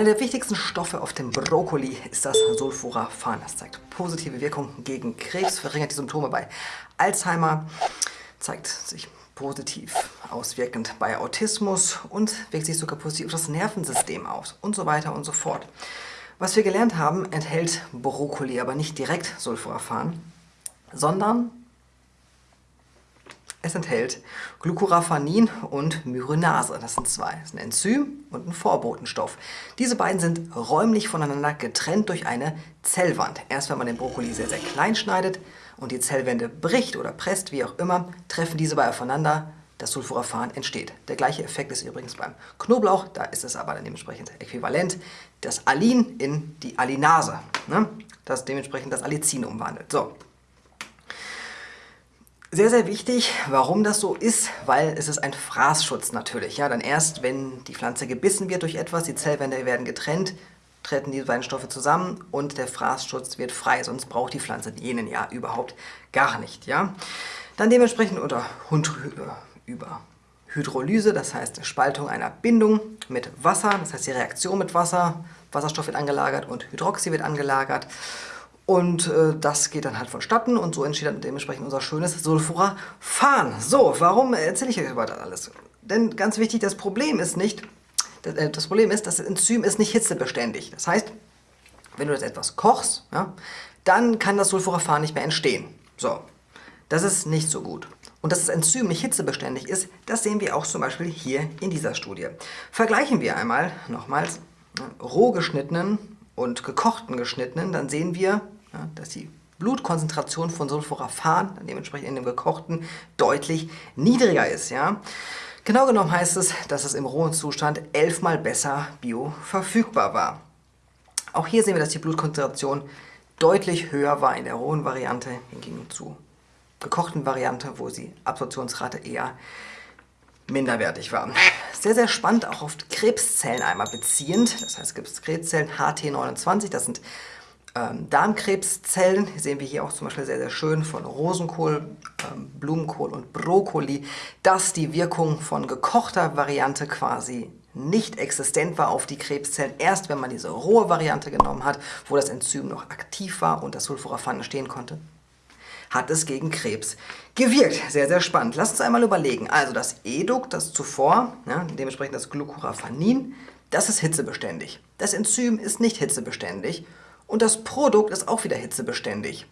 Einer der wichtigsten Stoffe auf dem Brokkoli ist das Sulforaphan. Das zeigt positive Wirkung gegen Krebs, verringert die Symptome bei Alzheimer, zeigt sich positiv auswirkend bei Autismus und wirkt sich sogar positiv auf das Nervensystem aus und so weiter und so fort. Was wir gelernt haben, enthält Brokkoli aber nicht direkt Sulforaphan, sondern es enthält Glucoraphanin und Myrinase. Das sind zwei. Das ist ein Enzym und ein Vorbotenstoff. Diese beiden sind räumlich voneinander getrennt durch eine Zellwand. Erst wenn man den Brokkoli sehr, sehr klein schneidet und die Zellwände bricht oder presst, wie auch immer, treffen diese beiden aufeinander, das Sulforaphan entsteht. Der gleiche Effekt ist übrigens beim Knoblauch, da ist es aber dann dementsprechend äquivalent, das Alin in die Alinase, ne? das dementsprechend das Allicin umwandelt. So, sehr, sehr wichtig, warum das so ist, weil es ist ein Fraßschutz natürlich. Ja, dann erst, wenn die Pflanze gebissen wird durch etwas, die Zellwände werden getrennt, treten die beiden Stoffe zusammen und der Fraßschutz wird frei, sonst braucht die Pflanze jenen ja überhaupt gar nicht. Ja? Dann dementsprechend unter über Hydrolyse, das heißt Spaltung einer Bindung mit Wasser, das heißt die Reaktion mit Wasser, Wasserstoff wird angelagert und Hydroxy wird angelagert. Und äh, das geht dann halt vonstatten und so entsteht dann dementsprechend unser schönes Sulforaphan. So, warum erzähle ich euch über das alles? Denn ganz wichtig, das Problem ist nicht, das, äh, das Problem ist, das Enzym ist nicht hitzebeständig. Das heißt, wenn du das etwas kochst, ja, dann kann das Sulforaphan nicht mehr entstehen. So, das ist nicht so gut. Und dass das Enzym nicht hitzebeständig ist, das sehen wir auch zum Beispiel hier in dieser Studie. Vergleichen wir einmal nochmals roh geschnittenen und gekochten geschnittenen, dann sehen wir, ja, dass die Blutkonzentration von Sulforaphan, dementsprechend in dem gekochten, deutlich niedriger ist. Ja? Genau genommen heißt es, dass es im rohen Zustand elfmal besser bioverfügbar war. Auch hier sehen wir, dass die Blutkonzentration deutlich höher war in der rohen Variante hingegen zu gekochten Variante, wo die Absorptionsrate eher minderwertig war. Sehr, sehr spannend, auch auf Krebszellen einmal beziehend. Das heißt, es gibt Krebszellen HT29, das sind ähm, Darmkrebszellen. Sehen wir hier auch zum Beispiel sehr, sehr schön von Rosenkohl, ähm, Blumenkohl und Brokkoli, dass die Wirkung von gekochter Variante quasi nicht existent war auf die Krebszellen, erst wenn man diese rohe Variante genommen hat, wo das Enzym noch aktiv war und das Sulforaphan entstehen konnte, hat es gegen Krebs gewirkt. Sehr, sehr spannend. Lass uns einmal überlegen. Also das Educ, das zuvor, ja, dementsprechend das Glucoraphanin, das ist hitzebeständig. Das Enzym ist nicht hitzebeständig und das Produkt ist auch wieder hitzebeständig.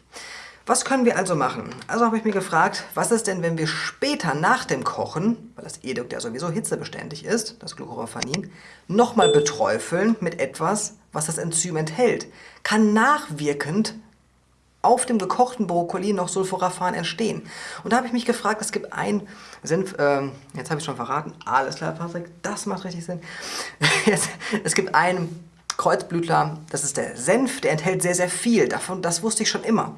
Was können wir also machen? Also habe ich mir gefragt, was ist denn, wenn wir später nach dem Kochen, weil das Edukt ja sowieso hitzebeständig ist, das Glucoraphanin, nochmal beträufeln mit etwas, was das Enzym enthält. Kann nachwirkend auf dem gekochten Brokkoli noch Sulforaphan entstehen. Und da habe ich mich gefragt, es gibt ein Senf, äh, jetzt habe ich schon verraten, alles klar Patrick, das macht richtig Sinn. es gibt einen Kreuzblütler, das ist der Senf, der enthält sehr, sehr viel. Davon, das wusste ich schon immer.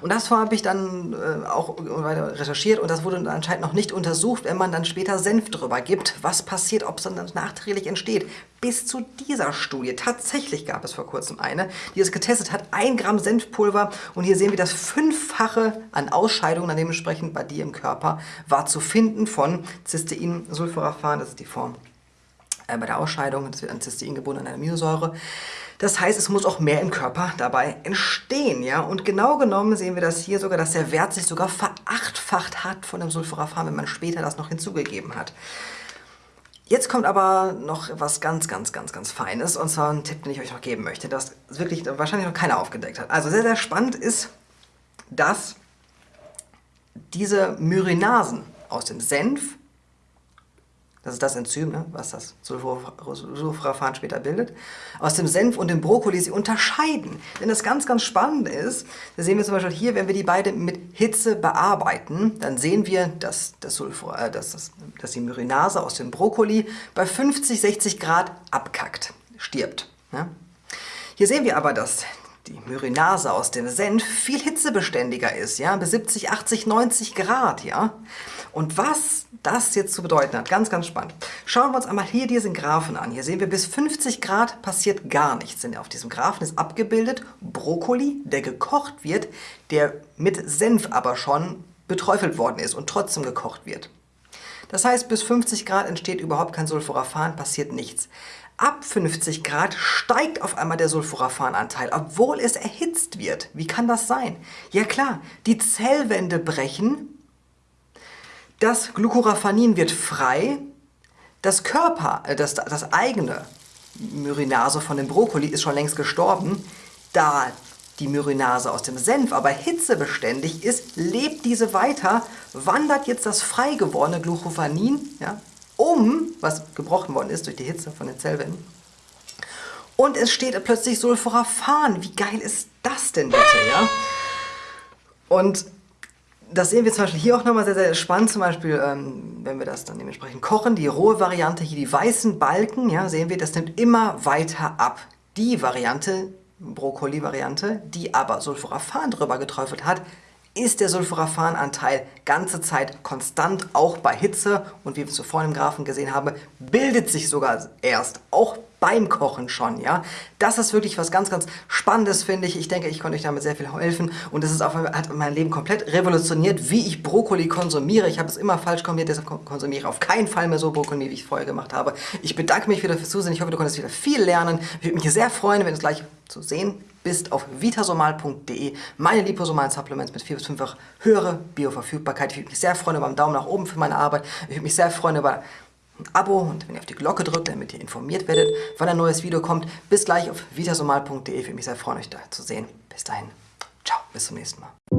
Und das habe ich dann äh, auch weiter recherchiert und das wurde anscheinend noch nicht untersucht, wenn man dann später Senf drüber gibt, was passiert, ob es dann nachträglich entsteht. Bis zu dieser Studie, tatsächlich gab es vor kurzem eine, die es getestet hat, ein Gramm Senfpulver und hier sehen wir das Fünffache an Ausscheidungen dann dementsprechend bei dir im Körper war zu finden von Cystein, Sulforaphan, das ist die Form bei der Ausscheidung, das wird an Cystein gebunden, an Aminosäure. Das heißt, es muss auch mehr im Körper dabei entstehen. Ja? Und genau genommen sehen wir das hier sogar, dass der Wert sich sogar verachtfacht hat von dem Sulforaphan, wenn man später das noch hinzugegeben hat. Jetzt kommt aber noch was ganz, ganz, ganz, ganz Feines, und zwar ein Tipp, den ich euch noch geben möchte, das wirklich wahrscheinlich noch keiner aufgedeckt hat. Also sehr, sehr spannend ist, dass diese Myrinasen aus dem Senf das ist das Enzym, ne, was das Sulforaphan später bildet, aus dem Senf und dem Brokkoli sie unterscheiden. Denn das ganz, ganz Spannende ist, da sehen wir zum Beispiel hier, wenn wir die beiden mit Hitze bearbeiten, dann sehen wir, dass, das Sulfur, äh, dass, das, dass die Myrinase aus dem Brokkoli bei 50, 60 Grad abkackt, stirbt. Ne? Hier sehen wir aber, dass die Myrinase aus dem Senf viel hitzebeständiger ist, ja, bis 70, 80, 90 Grad, ja. Und was das jetzt zu bedeuten hat, ganz, ganz spannend. Schauen wir uns einmal hier diesen Graphen an. Hier sehen wir, bis 50 Grad passiert gar nichts. Denn auf diesem Graphen ist abgebildet Brokkoli, der gekocht wird, der mit Senf aber schon beträufelt worden ist und trotzdem gekocht wird. Das heißt, bis 50 Grad entsteht überhaupt kein Sulforaphan, passiert nichts. Ab 50 Grad steigt auf einmal der Sulforaphananteil, obwohl es erhitzt wird. Wie kann das sein? Ja klar, die Zellwände brechen, das Glucoraphanin wird frei, das Körper, äh, das, das eigene Myrinase von dem Brokkoli ist schon längst gestorben, da die Myrinase aus dem Senf aber hitzebeständig ist, lebt diese weiter, wandert jetzt das frei gewordene Glucophanin ja, um, was gebrochen worden ist durch die Hitze von den Zellwänden. Und es steht plötzlich Sulforaphan. Wie geil ist das denn bitte, ja? Und das sehen wir zum Beispiel hier auch nochmal sehr, sehr spannend. Zum Beispiel, ähm, wenn wir das dann dementsprechend kochen, die rohe Variante, hier die weißen Balken, ja, sehen wir, das nimmt immer weiter ab. Die Variante, Brokkoli-Variante, die aber Sulforaphan drüber geträufelt hat, ist der Sulforaphananteil ganze Zeit konstant, auch bei Hitze. Und wie wir es zuvor im Graphen gesehen haben, bildet sich sogar erst, auch beim Kochen schon, ja. Das ist wirklich was ganz, ganz Spannendes, finde ich. Ich denke, ich konnte euch damit sehr viel helfen und es hat mein Leben komplett revolutioniert, wie ich Brokkoli konsumiere. Ich habe es immer falsch kombiniert, deshalb konsumiere ich auf keinen Fall mehr so Brokkoli, wie ich es vorher gemacht habe. Ich bedanke mich wieder fürs Zusehen. Ich hoffe, du konntest wieder viel lernen. Ich würde mich sehr freuen, wenn du es gleich zu sehen bist auf vitasomal.de. Meine liposomalen Supplements mit 4 bis 5-fach höhere Bioverfügbarkeit. Ich würde mich sehr freuen über einen Daumen nach oben für meine Arbeit. Ich würde mich sehr freuen über ein Abo und wenn ihr auf die Glocke drückt, damit ihr informiert werdet, wann ein neues Video kommt. Bis gleich auf vitasomal.de. Ich würde mich sehr freuen, euch da zu sehen. Bis dahin. Ciao, bis zum nächsten Mal.